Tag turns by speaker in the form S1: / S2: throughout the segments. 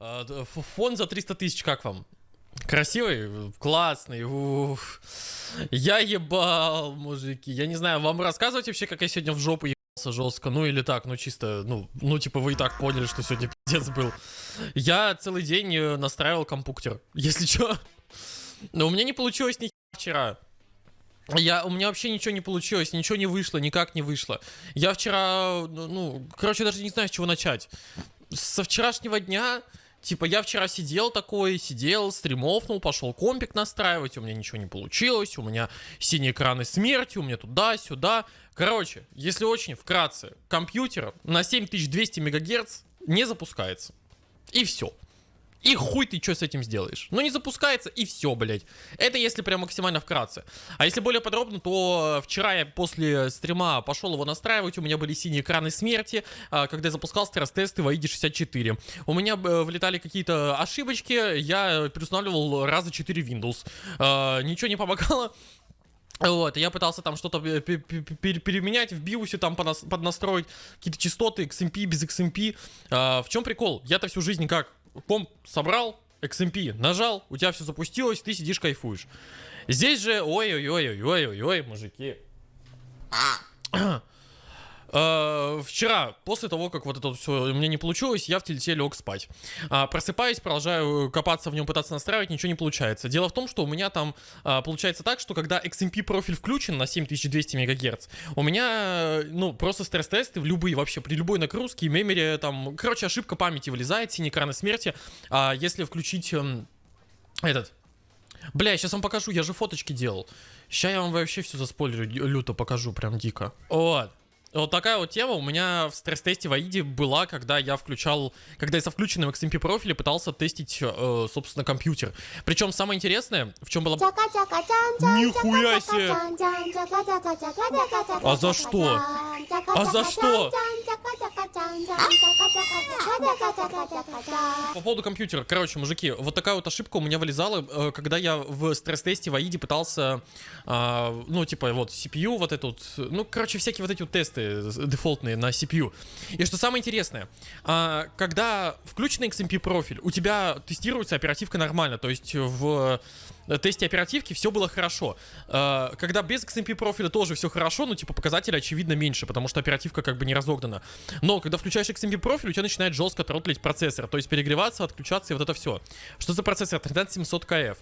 S1: А, Фон за 300 тысяч, как вам? Красивый? Классный. уф. Я ебал, мужики. Я не знаю, вам рассказывать вообще, как я сегодня в жопу ебался жестко? Ну или так, ну чисто, ну, ну типа вы и так поняли, что сегодня пиздец был. Я целый день э, настраивал компьютер, если что. Но у меня не получилось ни вчера. Я, у меня вообще ничего не получилось, ничего не вышло, никак не вышло. Я вчера, ну, ну, короче, даже не знаю, с чего начать. Со вчерашнего дня, типа, я вчера сидел такой, сидел, стримовнул, пошел компик настраивать, у меня ничего не получилось, у меня синие экраны смерти, у меня туда-сюда. Короче, если очень вкратце, компьютер на 7200 мегагерц не запускается. И все. И хуй ты что с этим сделаешь? Ну не запускается и все, блядь. Это если прям максимально вкратце. А если более подробно, то э, вчера я после стрима пошел его настраивать. У меня были синие экраны смерти, а, когда я запускал стресс-тесты в AID 64. У меня э, влетали какие-то ошибочки, я переустанавливал раза 4 Windows. А, Ничего не помогало. Вот, я пытался там что-то пе- пе- пе- пе- переменять в биосе, там поднастроить какие-то частоты, XMP, без XMP. А, в чем прикол? Я-то всю жизнь как? Комп собрал, XMP нажал, у тебя все запустилось, ты сидишь кайфуешь. Здесь же, ой-ой-ой-ой-ой-ой, мужики. Э, Вчера, после того, как вот это все у меня не получилось, я в телете лег спать. А, Просыпаюсь, продолжаю копаться в нем, пытаться настраивать, ничего не получается. Дело в том, что у меня там а, получается так, что когда XMP профиль включен на 7200 МГц, у меня, э, ну, просто стресс-тесты в любые вообще, при любой нагрузке, мемори, там, короче, ошибка памяти вылезает, синий экран смерти. А если включить эм, этот, Бля, сейчас вам покажу, я же фоточки делал. Сейчас я вам вообще все заспойлерю, люто покажу, прям дико. Вот. Вот такая вот тема у меня в стресс-тесте в Аиде была, когда я включал, когда я со включенным XMP профиле пытался тестить, э, собственно, компьютер. Причем самое интересное, в чем было...
S2: Нихуя себе!
S1: А за что? А за что? По поводу компьютера, короче, мужики, вот такая вот ошибка у меня вылезала, э, когда я в стресс-тесте в Аиде пытался, а, ну, типа, вот, CPU, вот этот, ну, короче, всякие вот эти вот тесты дефолтные на CPU. И что самое интересное, а, когда включенный XMP профиль, у тебя тестируется оперативка нормально, то есть в тесте оперативки все было хорошо. Э, Когда без XMP профиля тоже все хорошо, ну, типа, показатели, очевидно, меньше, потому что оперативка как бы не разогнана. Но когда включаешь XMP профиль, у тебя начинает жестко тротлить процессор, то есть перегреваться, отключаться и вот это все. Что за процессор? 13700KF.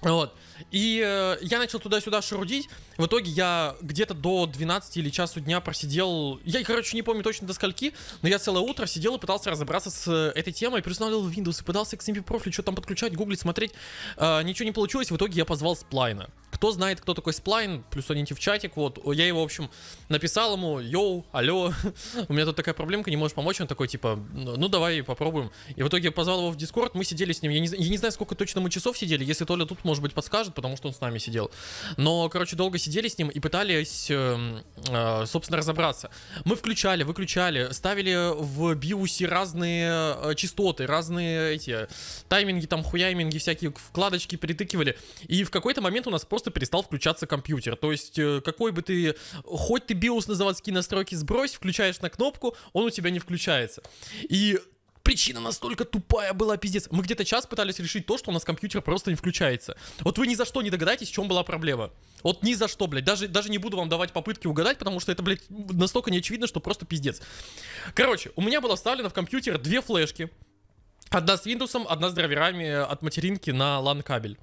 S1: Вот. И э, я начал туда-сюда шарудить. В итоге я где-то до 12 или часу дня просидел. Я, короче, не помню точно до скольки, но я целое утро сидел и пытался разобраться с э, этой темой. Переустанавливал Windows и пытался к XMP профиль, что там подключать, гуглить, смотреть. Э, ничего не получилось. В итоге я позвал Сплайна. Кто знает, кто такой Сплайн, плюс один в чатик. Вот. Я его, в общем, написал ему, йоу, алло, у меня тут такая проблемка, не можешь помочь. Он такой, типа, ну ну, давай попробуем. И в итоге позвал его в Дискорд, мы сидели с ним. Я не, я не знаю, сколько точно мы часов сидели. Если Толя тут, может быть, подскажет, потому что он с нами сидел. Но, короче, долго сидели с ним и пытались, эм, э, собственно, разобраться. Мы включали, выключали, ставили в биосе разные э, частоты, разные эти тайминги, там, хуяйминги, всякие вкладочки перетыкивали. И в какой-то момент у нас просто перестал включаться компьютер. То есть, э, какой бы ты, хоть ты биос на заводские настройки сбрось, включаешь на кнопку, он у тебя не включается. И причина настолько тупая была, пиздец. Мы где-то час пытались решить то, что у нас компьютер просто не включается. Вот вы ни за что не догадаетесь, в чем была проблема. Вот ни за что, блядь. Даже, даже не буду вам давать попытки угадать, потому что это, блядь, настолько неочевидно, что просто пиздец. Короче, у меня было вставлено в компьютер две флешки. Одна с Windows, одна с драйверами от материнки на LAN кабель.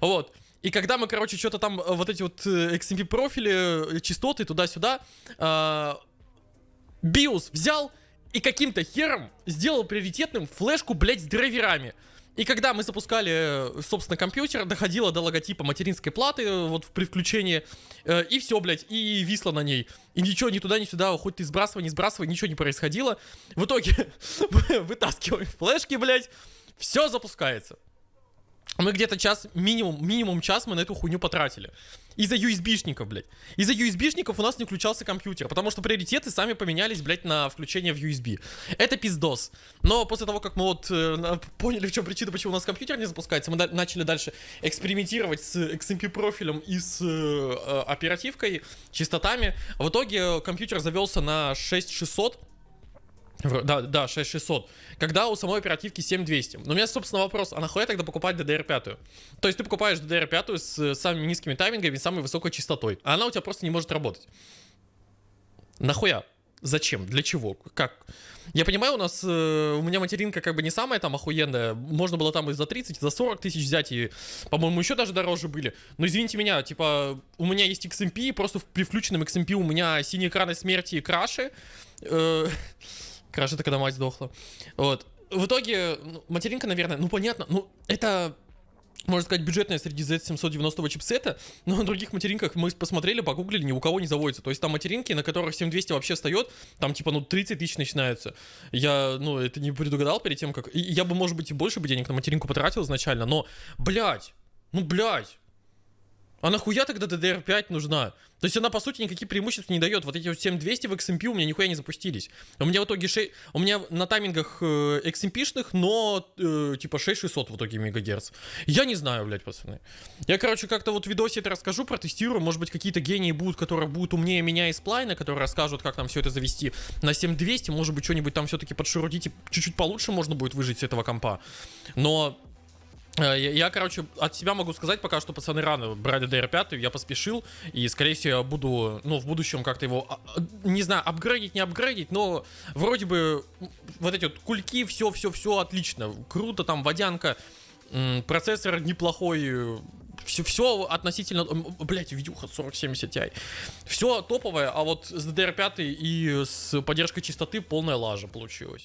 S1: Вот. И когда мы, короче, что-то там, э, вот эти вот э, XMP профили, э, частоты туда-сюда, BIOS взял и каким-то хером сделал приоритетным флешку, блядь, с драйверами. И когда мы запускали, э, собственно, компьютер, доходило до логотипа материнской платы, э, вот при включении, э, и все, блядь, и висло на ней. И ничего ни туда, ни сюда, хоть ты сбрасывай, не сбрасывай, ничего не происходило. В итоге вытаскиваем флешки, блядь, все запускается. Мы где-то час, минимум, минимум час мы на эту хуйню потратили. Из-за USB-шников, блядь. Из-за USB-шников у нас не включался компьютер, потому что приоритеты сами поменялись, блядь, на включение в USB. Это пиздос. Но после того, как мы вот э, поняли, в чем причина, почему у нас компьютер не запускается, мы начали дальше экспериментировать с XMP профилем и с э, оперативкой, частотами. В итоге компьютер завелся на 6600, В- Да, да, 6600. Когда у самой оперативки 7200. Но у меня, собственно, вопрос, а нахуя тогда покупать DDR5? То есть ты покупаешь DDR5 с э, самыми низкими таймингами и самой высокой частотой, а она у тебя просто не может работать. Нахуя? Зачем? Для чего? Как? Я понимаю, у нас, э, у меня материнка как бы не самая там охуенная. Можно было там и за 30, и за 40 тысяч взять, и, по-моему, еще даже дороже были. Но извините меня, типа, у меня есть XMP, просто в- при включенном XMP у меня синие экраны смерти и краши. Э, Краш это когда мать сдохла. Вот. В итоге, ну, материнка, наверное, ну понятно, ну это, можно сказать, бюджетная среди Z790 чипсета, но на других материнках мы посмотрели, погуглили, ни у кого не заводится. То есть там материнки, на которых 7200 вообще встает, там типа, ну, 30 тысяч начинаются. Я, ну, это не предугадал перед тем, как... я бы, может быть, и больше бы денег на материнку потратил изначально, но, блядь, ну, блядь, а нахуя тогда DDR5 нужна? То есть она, по сути, никаких преимуществ не дает. Вот эти вот 7200 в XMP у меня нихуя не запустились. У меня в итоге 6... У меня на таймингах э, XMP-шных, но э, типа 6600 в итоге мегагерц. Я не знаю, блядь, пацаны. Я, короче, как-то вот в видосе это расскажу, протестирую. Может быть, какие-то гении будут, которые будут умнее меня из сплайна, которые расскажут, как там все это завести на 7200. Может быть, что-нибудь там все-таки подшурудить и чуть-чуть получше можно будет выжить с этого компа. Но Я, я, короче, от себя могу сказать пока что, пацаны, рано брать DDR5, я поспешил, и, скорее всего, я буду, ну, в будущем как-то его, а, а, не знаю, апгрейдить, не апгрейдить, но вроде бы вот эти вот кульки, все-все-все отлично, круто, там, водянка, процессор неплохой, все, все относительно, блять, видюха 4070 Ti, все топовое, а вот с DDR5 и с поддержкой частоты полная лажа получилась.